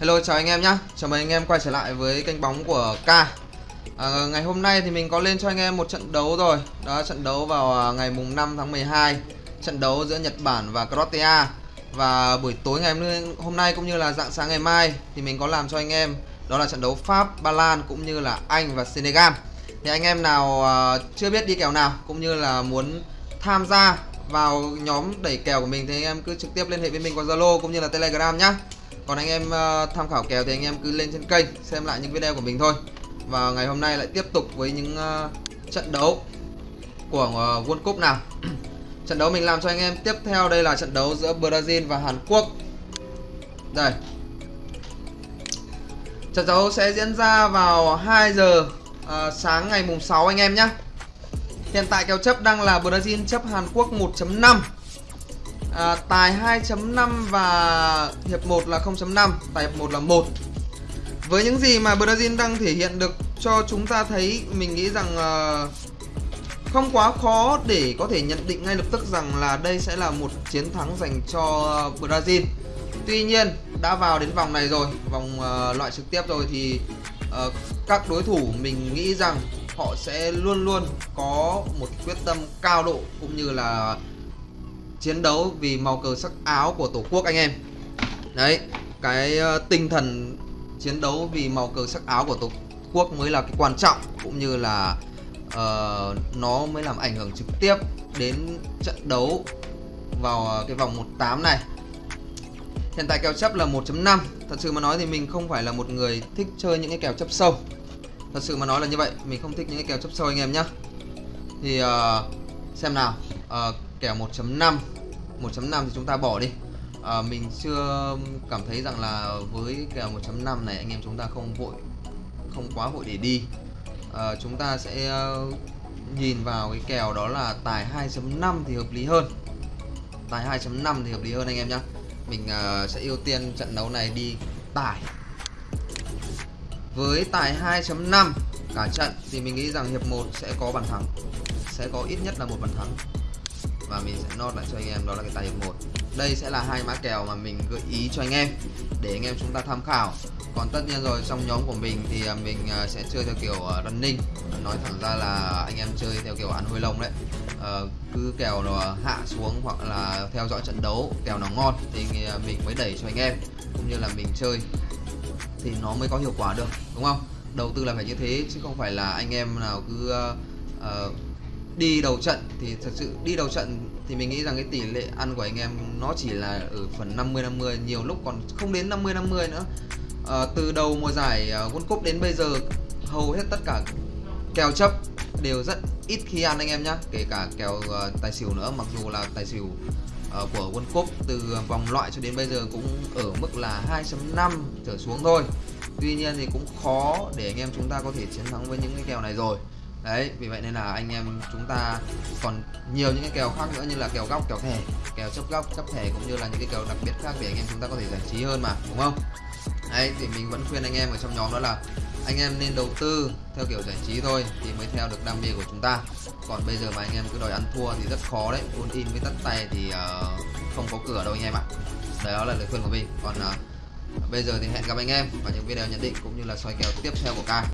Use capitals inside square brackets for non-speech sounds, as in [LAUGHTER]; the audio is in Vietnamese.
Hello chào anh em nhá, Chào mừng anh em quay trở lại với kênh bóng của K. À, Ngày hôm nay thì mình có lên cho anh em một trận đấu rồi. Đó trận đấu vào à, ngày mùng 5 tháng 12 Trận đấu giữa Nhật Bản và Croatia. Và buổi tối ngày hôm nay cũng như là dạng sáng ngày mai Thì mình có làm cho anh em. Đó là trận đấu Pháp, Ba Lan cũng như là Anh và Senegal. Thì anh em nào à, chưa biết đi kèo nào Cũng như là muốn tham gia vào nhóm đẩy kèo của mình Thì anh em cứ trực tiếp liên hệ với mình qua Zalo cũng như là Telegram nhé còn anh em uh, tham khảo kèo thì anh em cứ lên trên kênh xem lại những video của mình thôi. Và ngày hôm nay lại tiếp tục với những uh, trận đấu của uh, World Cup nào. [CLEARS THROAT] Trận đấu mình làm cho anh em tiếp theo đây là trận đấu giữa Brazil và Hàn Quốc. Đây. Trận đấu sẽ diễn ra vào 2 giờ uh, sáng ngày mùng 6 anh em nhé hiện tại kèo chấp đang là Brazil chấp Hàn Quốc 1.5 à, tài 2.5 và hiệp 1 là 0.5 tài hiệp 1 là 1 với những gì mà Brazil đang thể hiện được cho chúng ta thấy mình nghĩ rằng uh, không quá khó để có thể nhận định ngay lập tức rằng là đây sẽ là một chiến thắng dành cho Brazil. Tuy nhiên đã vào đến vòng này rồi vòng uh, loại trực tiếp rồi thì uh, các đối thủ mình nghĩ rằng họ sẽ luôn luôn có một quyết tâm cao độ cũng như là chiến đấu vì màu cờ sắc áo của tổ quốc anh em. Đấy cái ờ, tinh thần chiến đấu vì màu cờ sắc áo của tổ quốc mới là cái quan trọng cũng như là uh, nó mới làm ảnh hưởng trực tiếp đến trận đấu vào ờ, cái vòng 18 này. Hiện tại kèo chấp là 1.5 thật sự mà nói thì mình không phải là một người thích chơi những cái kèo chấp sâu. Thật sự mà nói là như vậy mình không thích những cái kèo chấp sâu anh em nhá. Thì uh, xem nào uh, kèo 1.5 1.5 thì chúng ta bỏ đi. À, mình chưa cảm thấy rằng là với kèo 1.5 này anh em chúng ta không vội không quá vội để đi. À, chúng ta sẽ à, nhìn vào cái kèo đó là tài 2.5 thì hợp lý hơn. Tài 2.5 thì hợp lý hơn anh em nhé mình uh, sẽ ưu tiên trận đấu này đi tài. Với tài 2.5 cả trận thì mình nghĩ rằng hiệp 1 sẽ có bàn thắng sẽ có ít nhất là một bàn thắng và mình sẽ nốt lại cho anh em đó là cái tài hiệp 1 đây sẽ là hai mã kèo mà mình gợi ý cho anh em để anh em chúng ta tham khảo. Còn tất nhiên rồi trong nhóm của mình thì à, mình à, sẽ chơi theo kiểu à, running. Nói thẳng ra là anh em chơi theo kiểu ăn hôi lông đấy. À, cứ kèo nó hạ xuống hoặc là theo dõi trận đấu kèo nào ngon thì mình mới đẩy cho anh em cũng như là mình chơi. Thì nó mới có hiệu quả được đúng không? Đầu tư là phải như thế chứ không phải là anh em nào cứ uh, uh, đi đầu trận thì thật sự đi đầu trận thì mình nghĩ rằng cái tỷ lệ ăn của anh em nó chỉ là ở phần 50 50 nhiều lúc còn không đến 50 50 nữa. À, từ đầu mùa giải ờ, World Cup đến bây giờ hầu hết tất cả kèo chấp đều rất ít khi ăn anh em nhá. Kể cả kèo uh, tài xỉu nữa mặc dù là tài xỉu uh, của World Cup từ vòng loại cho đến bây giờ cũng ở mức là 2.5 trở xuống thôi. Tuy nhiên thì cũng khó để anh em chúng ta có thể chiến thắng với những cái kèo này rồi đấy vì vậy nên là anh em chúng ta còn nhiều những cái kèo khác nữa như là kèo góc kèo thẻ kèo chấp góc chấp thẻ cũng như là những cái kèo đặc biệt khác để anh em chúng ta có thể giải trí hơn mà đúng không? Đấy thì mình vẫn khuyên anh em ở trong nhóm đó là anh em nên đầu tư theo kiểu giải trí thôi thì mới theo được đam mê của chúng ta. Còn bây giờ mà anh em cứ đòi ăn thua thì rất khó đấy full in với tắt tay thì uh, không có cửa đâu anh em ạ. Đó là lời khuyên của mình. Còn uh, bây giờ thì hẹn gặp anh em vào những video nhận định cũng như là soi kèo tiếp theo của ca.